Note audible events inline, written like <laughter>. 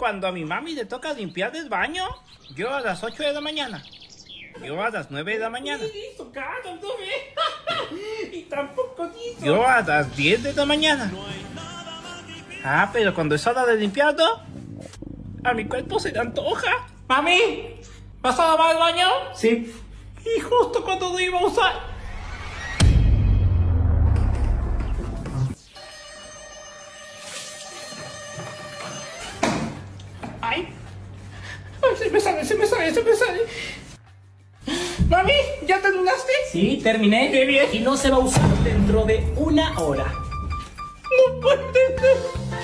Cuando a mi mami le toca limpiar el baño, yo a las 8 de la mañana. Yo a las 9 de la mañana. <laughs> Y tampoco. Yo a las 10 de la mañana. Ah, pero cuando es hora de limpiarlo, a mi cuerpo se le antoja. Mami, ¿vas a lavar el baño? Sí. Y justo cuando lo iba a usar. Se me sale, se me sale, se me sale! Mami, ¿ya terminaste? Sí, terminé. Qué bien. Y no se va a usar dentro de una hora. No puede ser.